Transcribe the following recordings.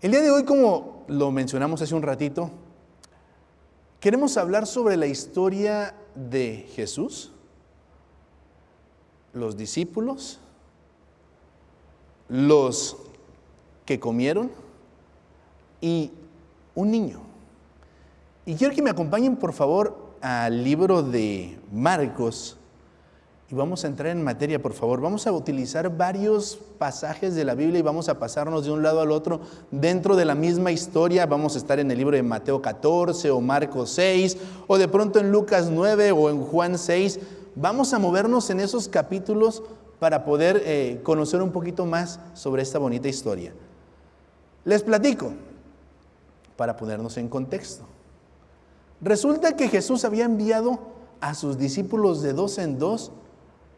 El día de hoy, como lo mencionamos hace un ratito, queremos hablar sobre la historia de Jesús, los discípulos, los que comieron y un niño. Y quiero que me acompañen por favor al libro de Marcos y vamos a entrar en materia, por favor. Vamos a utilizar varios pasajes de la Biblia y vamos a pasarnos de un lado al otro dentro de la misma historia. Vamos a estar en el libro de Mateo 14 o Marcos 6 o de pronto en Lucas 9 o en Juan 6. Vamos a movernos en esos capítulos para poder eh, conocer un poquito más sobre esta bonita historia. Les platico para ponernos en contexto. Resulta que Jesús había enviado a sus discípulos de dos en dos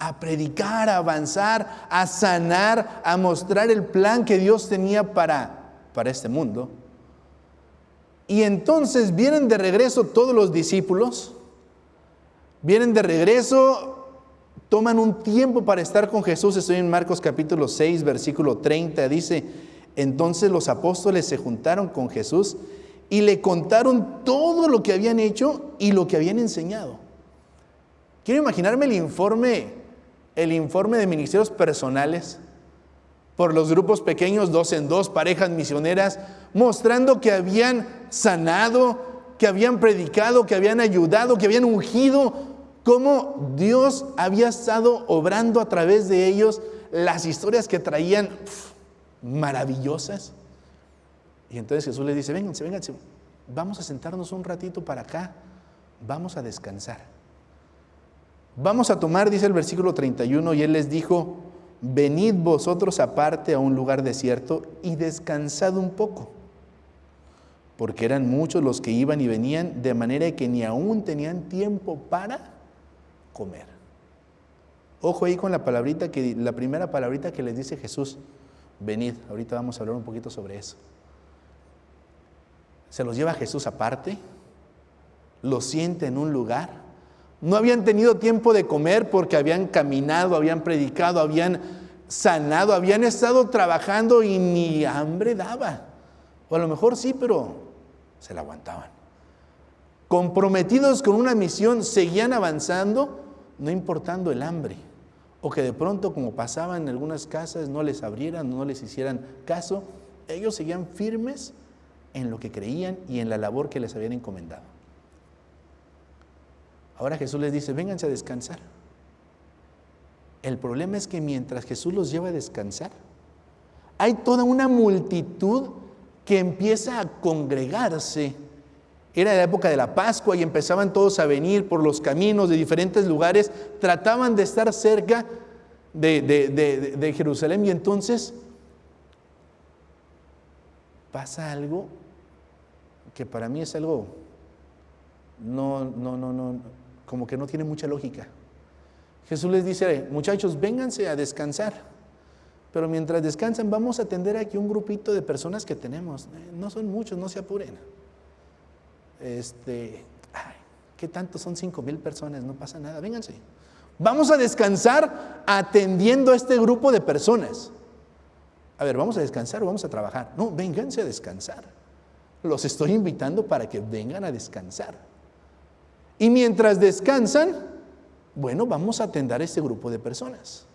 a predicar, a avanzar, a sanar, a mostrar el plan que Dios tenía para, para este mundo. Y entonces vienen de regreso todos los discípulos, vienen de regreso, toman un tiempo para estar con Jesús. Estoy en Marcos capítulo 6, versículo 30, dice, entonces los apóstoles se juntaron con Jesús y le contaron todo lo que habían hecho y lo que habían enseñado. Quiero imaginarme el informe el informe de ministerios personales por los grupos pequeños, dos en dos, parejas misioneras, mostrando que habían sanado, que habían predicado, que habían ayudado, que habían ungido, cómo Dios había estado obrando a través de ellos las historias que traían maravillosas. Y entonces Jesús les dice, vénganse, vénganse, vamos a sentarnos un ratito para acá, vamos a descansar. Vamos a tomar, dice el versículo 31, y él les dijo, venid vosotros aparte a un lugar desierto y descansad un poco, porque eran muchos los que iban y venían, de manera que ni aún tenían tiempo para comer. Ojo ahí con la palabrita que la primera palabrita que les dice Jesús, venid, ahorita vamos a hablar un poquito sobre eso. Se los lleva Jesús aparte, los siente en un lugar no habían tenido tiempo de comer porque habían caminado, habían predicado, habían sanado, habían estado trabajando y ni hambre daba. O a lo mejor sí, pero se la aguantaban. Comprometidos con una misión, seguían avanzando, no importando el hambre. O que de pronto, como pasaba en algunas casas, no les abrieran, no les hicieran caso. Ellos seguían firmes en lo que creían y en la labor que les habían encomendado. Ahora Jesús les dice, vénganse a descansar. El problema es que mientras Jesús los lleva a descansar, hay toda una multitud que empieza a congregarse. Era la época de la Pascua y empezaban todos a venir por los caminos de diferentes lugares, trataban de estar cerca de, de Jerusalén y entonces pasa algo que para mí es algo no, no, no, no, como que no tiene mucha lógica. Jesús les dice, muchachos, vénganse a descansar. Pero mientras descansan, vamos a atender aquí un grupito de personas que tenemos. No son muchos, no se apuren. Este, ay, ¿qué tanto son cinco mil personas? No pasa nada, vénganse. Vamos a descansar atendiendo a este grupo de personas. A ver, ¿vamos a descansar o vamos a trabajar? No, vénganse a descansar. Los estoy invitando para que vengan a descansar. Y mientras descansan, bueno, vamos a atender a este grupo de personas.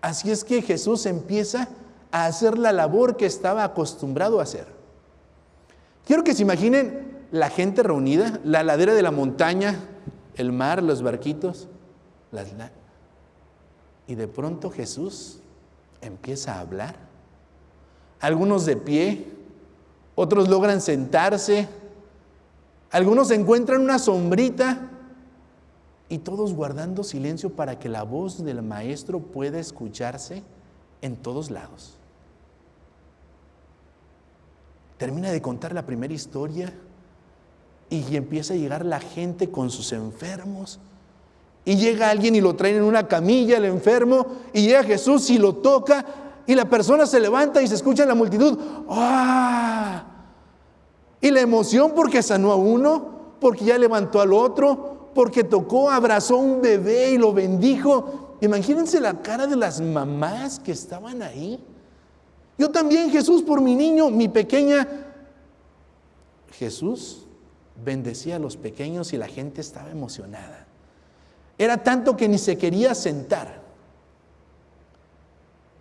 Así es que Jesús empieza a hacer la labor que estaba acostumbrado a hacer. Quiero que se imaginen la gente reunida, la ladera de la montaña, el mar, los barquitos, las, y de pronto Jesús empieza a hablar. Algunos de pie, otros logran sentarse, algunos encuentran una sombrita y todos guardando silencio para que la voz del maestro pueda escucharse en todos lados. Termina de contar la primera historia y empieza a llegar la gente con sus enfermos. Y llega alguien y lo traen en una camilla, el enfermo, y llega Jesús y lo toca, y la persona se levanta y se escucha en la multitud. ¡Ah! Y la emoción porque sanó a uno, porque ya levantó al otro, porque tocó, abrazó a un bebé y lo bendijo. Imagínense la cara de las mamás que estaban ahí. Yo también, Jesús, por mi niño, mi pequeña. Jesús bendecía a los pequeños y la gente estaba emocionada. Era tanto que ni se quería sentar.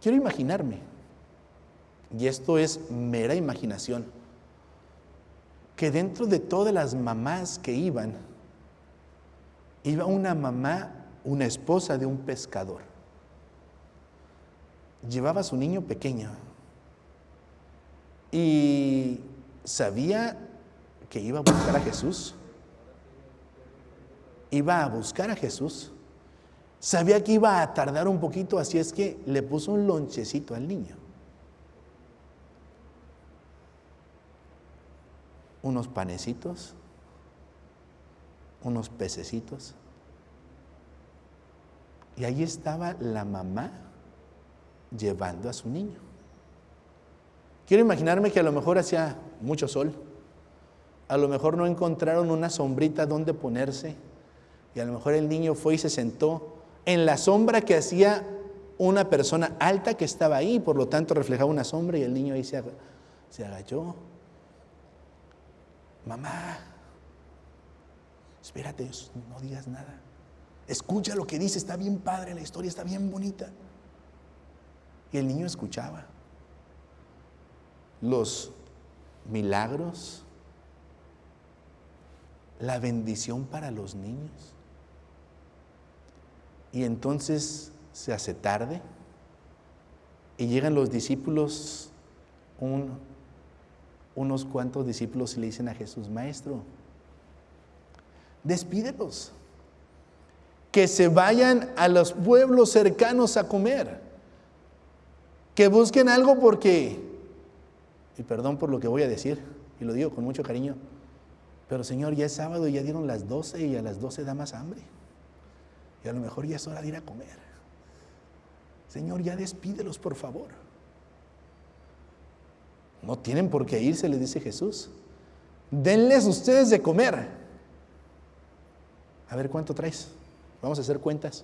Quiero imaginarme, y esto es mera imaginación, que dentro de todas las mamás que iban, iba una mamá, una esposa de un pescador. Llevaba a su niño pequeño y sabía que iba a buscar a Jesús. Iba a buscar a Jesús. Sabía que iba a tardar un poquito, así es que le puso un lonchecito al niño. Unos panecitos, unos pececitos. Y ahí estaba la mamá llevando a su niño. Quiero imaginarme que a lo mejor hacía mucho sol, a lo mejor no encontraron una sombrita donde ponerse y a lo mejor el niño fue y se sentó en la sombra que hacía una persona alta que estaba ahí, por lo tanto reflejaba una sombra y el niño ahí se, agachó. Mamá, espérate, no digas nada. Escucha lo que dice, está bien padre la historia, está bien bonita. Y el niño escuchaba los milagros, la bendición para los niños. Y entonces se hace tarde y llegan los discípulos, unos cuantos discípulos le dicen a Jesús, Maestro, despídelos, que se vayan a los pueblos cercanos a comer, que busquen algo porque y perdón por lo que voy a decir, y lo digo con mucho cariño, pero Señor, ya es sábado y ya dieron las 12 y a las 12 da más hambre. Y a lo mejor ya es hora de ir a comer. Señor, ya despídelos, por favor. No tienen por qué irse, les dice Jesús. Denles ustedes de comer. A ver cuánto traes. Vamos a hacer cuentas.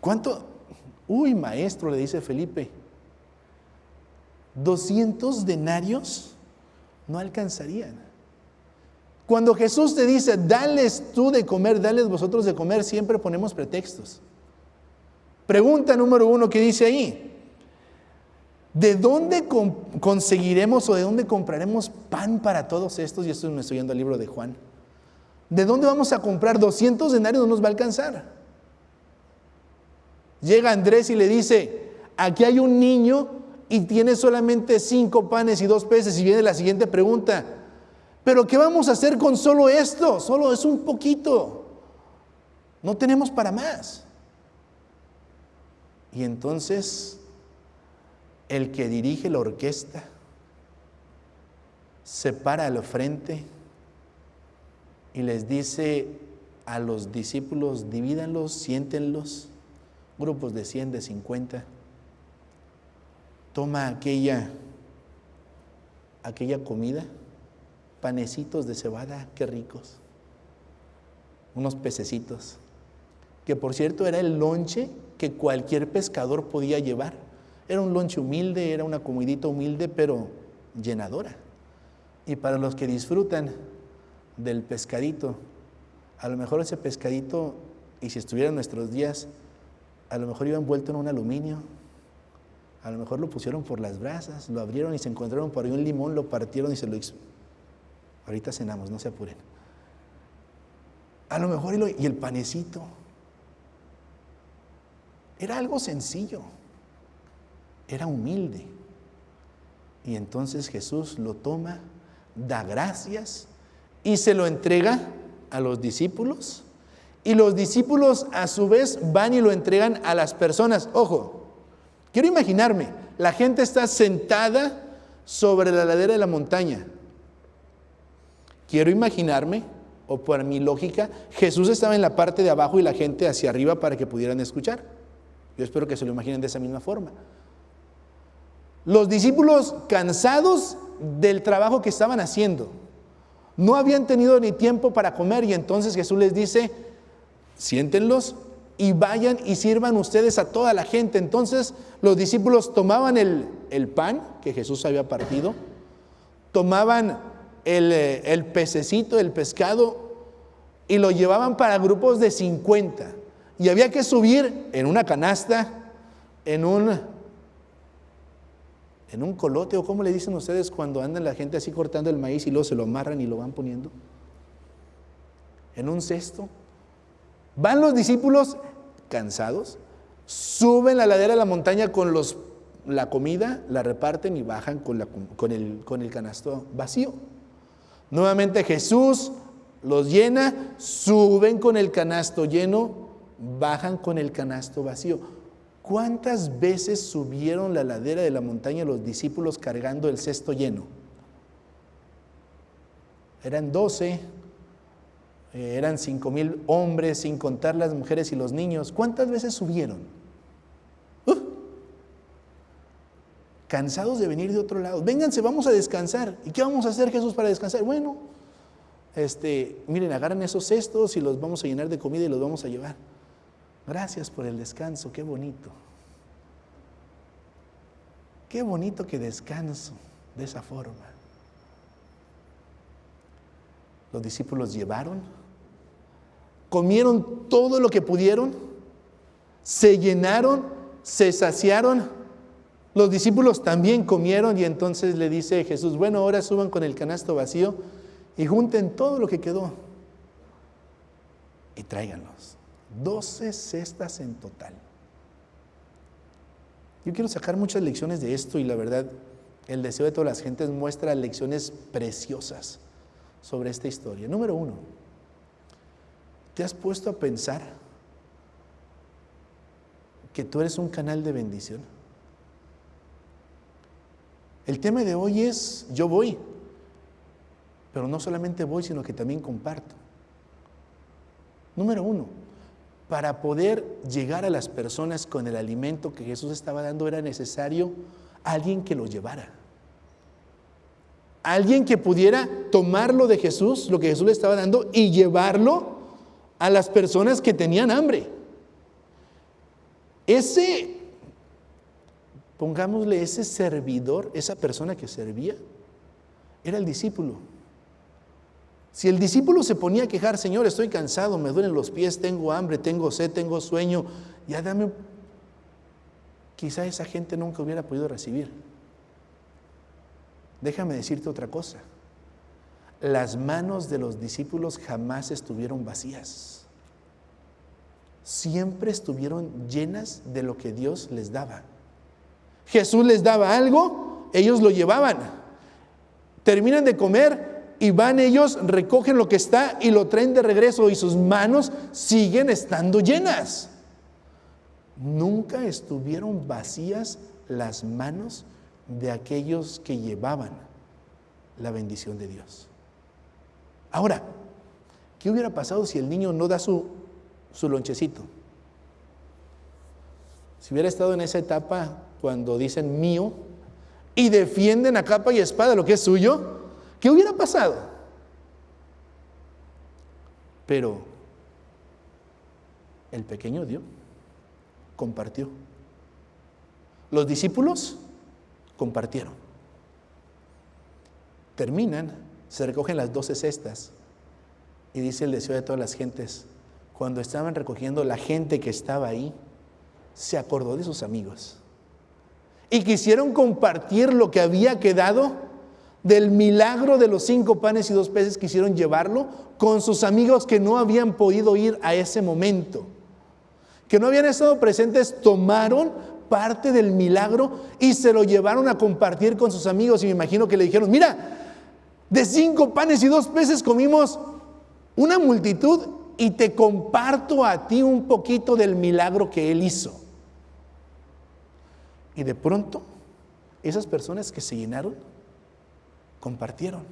¿Cuánto? Uy, maestro, le dice Felipe. 200 denarios no alcanzarían. Cuando Jesús te dice, dales tú de comer, dales vosotros de comer, siempre ponemos pretextos. Pregunta número uno que dice ahí, ¿de dónde conseguiremos o de dónde compraremos pan para todos estos? Y esto me estoy yendo al libro de Juan. ¿De dónde vamos a comprar 200 denarios? No nos va a alcanzar. Llega Andrés y le dice, aquí hay un niño y tiene solamente cinco panes y dos peces y viene la siguiente pregunta, pero ¿qué vamos a hacer con solo esto? Solo es un poquito. No tenemos para más. Y entonces el que dirige la orquesta se para al frente y les dice a los discípulos, divídanlos, siéntenlos, grupos de 100, de 50 toma aquella, aquella comida, panecitos de cebada, qué ricos, unos pececitos, que por cierto era el lonche que cualquier pescador podía llevar. Era un lonche humilde, era una comidita humilde, pero llenadora. Y para los que disfrutan del pescadito, a lo mejor ese pescadito, y si estuviera en nuestros días, a lo mejor iba envuelto en un aluminio, a lo mejor lo pusieron por las brasas, lo abrieron y se encontraron por ahí un limón, lo partieron y se lo hizo. Ahorita cenamos, no se apuren. A lo mejor y, el panecito. Era algo sencillo. Era humilde. Y entonces Jesús lo toma, da gracias y se lo entrega a los discípulos. Y los discípulos a su vez van y lo entregan a las personas. Ojo, Quiero imaginarme, la gente está sentada sobre la ladera de la montaña. Quiero imaginarme, o por mi lógica, Jesús estaba en la parte de abajo y la gente hacia arriba para que pudieran escuchar. Yo espero que se lo imaginen de esa misma forma. Los discípulos cansados del trabajo que estaban haciendo, no habían tenido ni tiempo para comer y entonces Jesús les dice, siéntenlos y vayan y sirvan ustedes a toda la gente. Entonces los discípulos tomaban el, pan que Jesús había partido, tomaban el, eh, el pececito, el pescado, y lo llevaban para grupos de 50. Y había que subir en una canasta, en un, en un colote, o como le dicen ustedes cuando andan la gente así cortando el maíz y luego se lo amarran y lo van poniendo, en un cesto. Van los discípulos cansados, suben la ladera de la montaña con los, la comida, la reparten y bajan con, la, con, el, con el canasto vacío. Nuevamente Jesús los llena, suben con el canasto lleno, bajan con el canasto vacío. ¿Cuántas veces subieron la ladera de la montaña los discípulos cargando el cesto lleno? Eran doce, eh, eran cinco mil hombres, sin contar las mujeres y los niños. ¿Cuántas veces subieron? Uh. cansados de venir de otro lado. Vénganse, vamos a descansar. ¿Y qué vamos a hacer Jesús para descansar? Bueno, este, miren, agarran esos cestos y los vamos a llenar de comida y los vamos a llevar. Gracias por el descanso, qué bonito. Qué bonito que descanso de esa forma. Los discípulos llevaron, comieron todo lo que pudieron, se llenaron, se saciaron. Los discípulos también comieron y entonces le dice Jesús, bueno, ahora suban con el canasto vacío y junten todo lo que quedó y tráiganlos. 12 cestas en total. Yo quiero sacar muchas lecciones de esto y la verdad, el deseo de todas las gentes muestra lecciones preciosas sobre esta historia. Número uno, ¿te has puesto a pensar que tú eres un canal de bendición? El tema de hoy es, yo voy, pero no solamente voy, sino que también comparto. Número uno, para poder llegar a las personas con el alimento que Jesús estaba dando era necesario alguien que lo llevara. Alguien que pudiera tomarlo de Jesús, lo que Jesús le estaba dando, y llevarlo a las personas que tenían hambre. Ese, pongámosle ese servidor, esa persona que servía, era el discípulo. Si el discípulo se ponía a quejar, Señor, estoy cansado, me duelen los pies, tengo hambre, tengo sed, tengo sueño, ya dame, quizá esa gente nunca hubiera podido recibir. Déjame decirte otra cosa. Las manos de los discípulos jamás estuvieron vacías. Siempre estuvieron llenas de lo que Dios les daba. Jesús les daba algo, ellos lo llevaban. Terminan de comer, y van ellos, recogen lo que está y lo traen de regreso y sus manos siguen estando llenas. Nunca estuvieron vacías las manos de aquellos que llevaban la bendición de Dios. Ahora, ¿qué hubiera pasado si el niño no da su, su lonchecito? Si hubiera estado en esa etapa cuando dicen mío y defienden a capa y espada lo que es suyo, ¿Qué hubiera pasado? Pero el pequeño dio, compartió. Los discípulos compartieron. Terminan, se recogen las doce cestas y dice el deseo de todas las gentes, cuando estaban recogiendo la gente que estaba ahí, se acordó de sus amigos y quisieron compartir lo que había quedado del milagro de los cinco panes y dos peces quisieron llevarlo con sus amigos que no habían podido ir a ese momento, que no habían estado presentes, tomaron parte del milagro y se lo llevaron a compartir con sus amigos y me imagino que le dijeron, mira, de cinco panes y dos peces comimos una multitud y te comparto a ti un poquito del milagro que él hizo. Y de pronto, esas personas que se llenaron compartieron.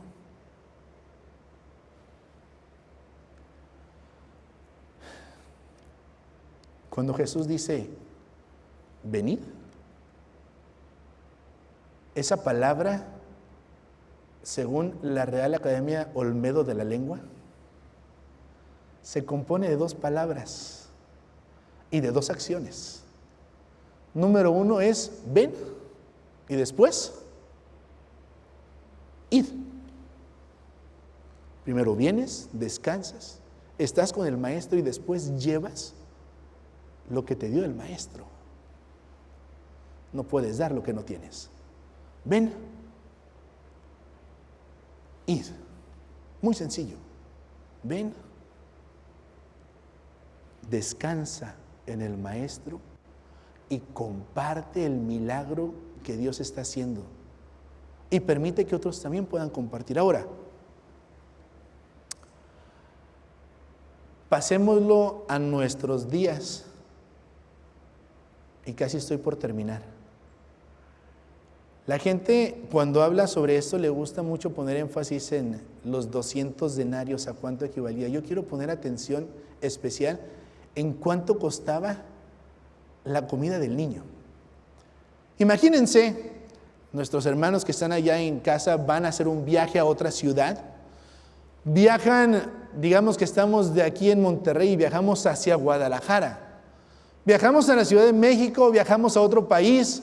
Cuando Jesús dice, venid, esa palabra, según la Real Academia Olmedo de la Lengua, se compone de dos palabras. y de dos acciones. Número uno es ven y después id. Primero vienes, descansas, estás con el maestro y después llevas lo que te dio el maestro. No puedes dar lo que no tienes. Ven, id. Muy sencillo. Ven, descansa en el maestro y comparte el milagro que Dios está haciendo. Y permite que otros también puedan compartir. Ahora, pasémoslo a nuestros días. Y casi estoy por terminar. La gente cuando habla sobre esto le gusta mucho poner énfasis en los 200 denarios, a cuánto equivalía. Yo quiero poner atención especial en cuánto costaba la comida del niño. Imagínense, nuestros hermanos que están allá en casa van a hacer un viaje a otra ciudad. Viajan, digamos que estamos de aquí en Monterrey y viajamos hacia Guadalajara. Viajamos a la Ciudad de México, viajamos a otro país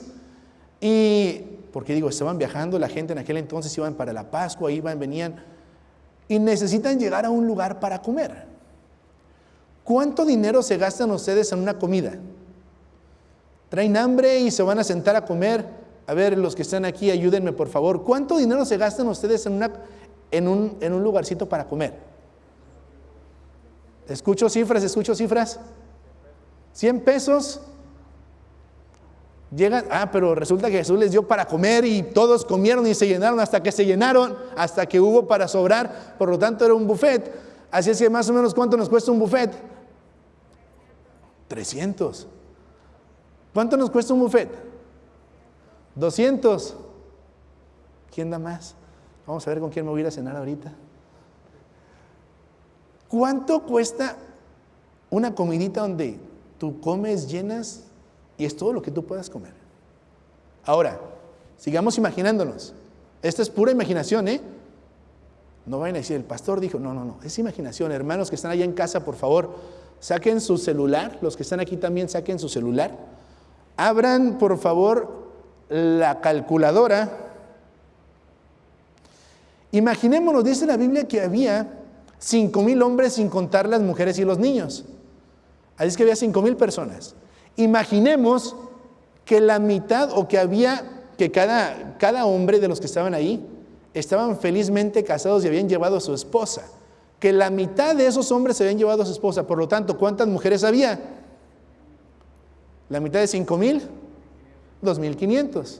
y, porque digo, estaban viajando, la gente en aquel entonces iban para la Pascua, iban, venían y necesitan llegar a un lugar para comer. ¿Cuánto dinero se gastan ustedes en una comida? Traen hambre y se van a sentar a comer. A ver, los que están aquí, ayúdenme por favor. ¿Cuánto dinero se gastan ustedes en, en, un, en un lugarcito para comer? Escucho cifras, escucho cifras. 100 pesos. Llegan, ah, pero resulta que Jesús les dio para comer y todos comieron y se llenaron hasta que se llenaron, hasta que hubo para sobrar, por lo tanto era un buffet. Así es que más o menos cuánto nos cuesta un buffet? 300. ¿Cuánto nos cuesta un buffet? 200. ¿Quién da más? Vamos a ver con quién me voy a a cenar ahorita. ¿Cuánto cuesta una comidita donde tú comes, llenas y es todo lo que tú puedas comer? Ahora, sigamos imaginándonos. Esta es pura imaginación, ¿eh? No vayan a decir, el pastor dijo, no, no, no, es imaginación. Hermanos que están allá en casa, por favor, saquen su celular. Los que están aquí también saquen su celular Abran, por favor, la calculadora. Imaginémonos, dice la Biblia que había cinco mil hombres sin contar las mujeres y los niños. Así es que había cinco mil personas. Imaginemos que la mitad o que había, que cada, cada hombre de los que estaban ahí estaban felizmente casados y habían llevado a su esposa. Que la mitad de esos hombres se habían llevado a su esposa. Por lo tanto, ¿cuántas mujeres había? La mitad de 5 mil, 2.500.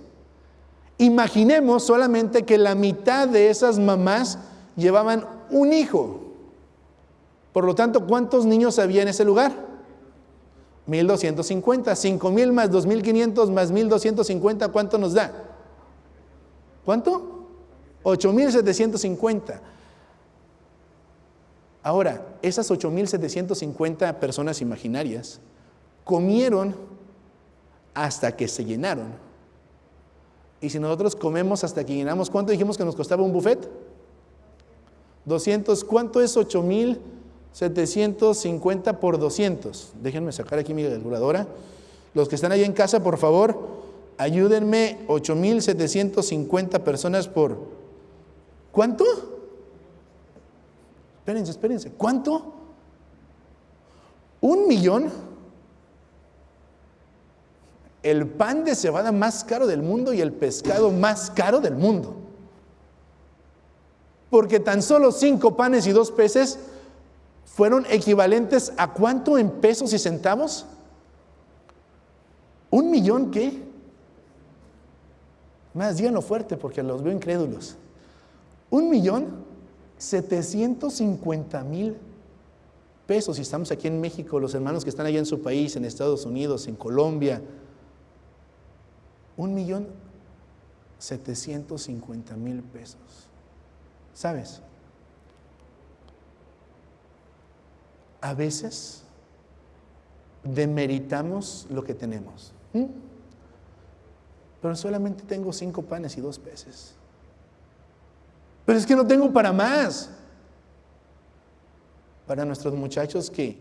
Imaginemos solamente que la mitad de esas mamás llevaban un hijo. Por lo tanto, ¿cuántos niños había en ese lugar? 1250. 5000 más 2500 más 1250, ¿cuánto nos da? ¿Cuánto? 8750. Ahora, esas 8750 personas imaginarias comieron hasta que se llenaron. Y si nosotros comemos hasta que llenamos, ¿cuánto dijimos que nos costaba un buffet? 200, ¿cuánto es 8,750 por 200? Déjenme sacar aquí mi calculadora. Los que están ahí en casa, por favor, ayúdenme, 8,750 personas por... ¿Cuánto? Espérense, espérense. ¿Cuánto? ¿Un millón? El pan de cebada más caro del mundo y el pescado más caro del mundo. Porque tan solo cinco panes y dos peces fueron equivalentes a cuánto en pesos y centavos? ¿Un millón qué? Más díganlo fuerte porque los veo incrédulos. Un millón setecientos cincuenta mil pesos. Y estamos aquí en México, los hermanos que están allá en su país, en Estados Unidos, en Colombia, un millón setecientos cincuenta mil pesos. ¿Sabes? A veces demeritamos lo que tenemos. Pero solamente tengo cinco panes y dos peces. Pero es que no tengo para más. Para nuestros muchachos que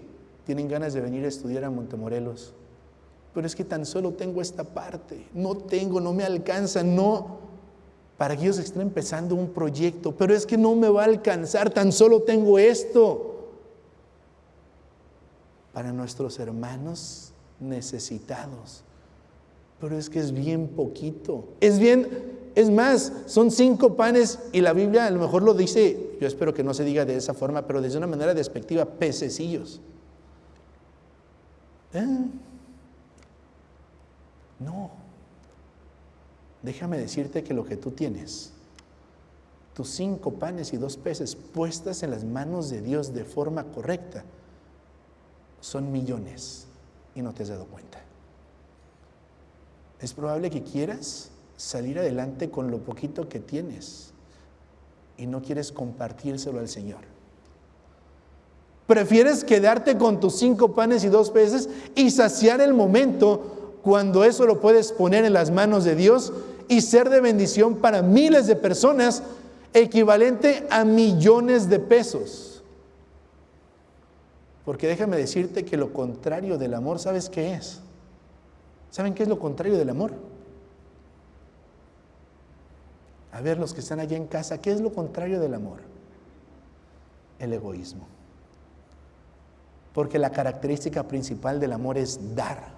tienen ganas de venir a estudiar a Montemorelos, pero es que tan solo tengo esta parte, no tengo, no me alcanza, no, para que ellos estén empezando un proyecto, pero es que no me va a alcanzar, tan solo tengo esto. Para nuestros hermanos necesitados, pero es que es bien poquito, es bien, es más, son cinco panes y la Biblia a lo mejor lo dice, yo espero que no se diga de esa forma, pero de una manera despectiva, pececillos. ¿Eh? No. Déjame decirte que lo que tú tienes, tus cinco panes y dos peces puestas en las manos de Dios de forma correcta, son millones y no te has dado cuenta. Es probable que quieras salir adelante con lo poquito que tienes y no quieres compartírselo al Señor. Prefieres quedarte con tus cinco panes y dos peces y saciar el momento cuando eso lo puedes poner en las manos de Dios y ser de bendición para miles de personas, equivalente a millones de pesos. Porque déjame decirte que lo contrario del amor, ¿sabes qué es? ¿Saben qué es lo contrario del amor? A ver, los que están allá en casa, ¿qué es lo contrario del amor? El egoísmo. Porque la característica principal del amor es dar,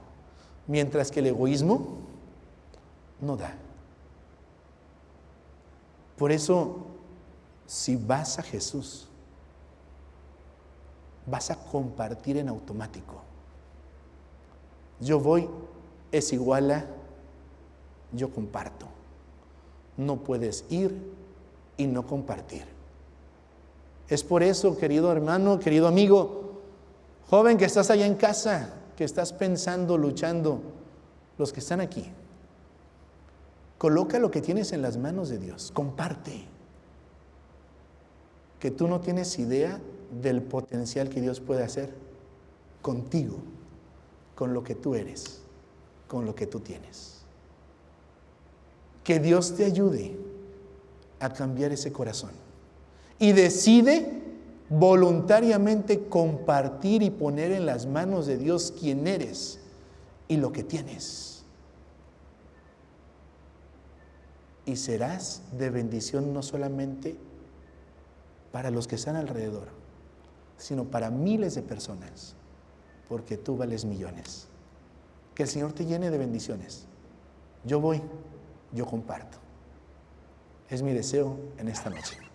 mientras que el egoísmo no da. Por eso, si vas a Jesús, vas a compartir en automático. Yo voy es igual a yo comparto. No puedes ir y no compartir. Es por eso, querido hermano, querido amigo, joven que estás allá en casa, que estás pensando, luchando, los que están aquí, Coloca lo que tienes en las manos de Dios, comparte. Que tú no tienes idea del potencial que Dios puede hacer contigo, con lo que tú eres, con lo que tú tienes. Que Dios te ayude a cambiar ese corazón. Y decide voluntariamente compartir y poner en las manos de Dios quién eres y lo que tienes. y serás de bendición no solamente para los que están alrededor, sino para miles de personas, porque tú vales millones. Que el Señor te llene de bendiciones. Yo voy, yo comparto. Es mi deseo en esta noche.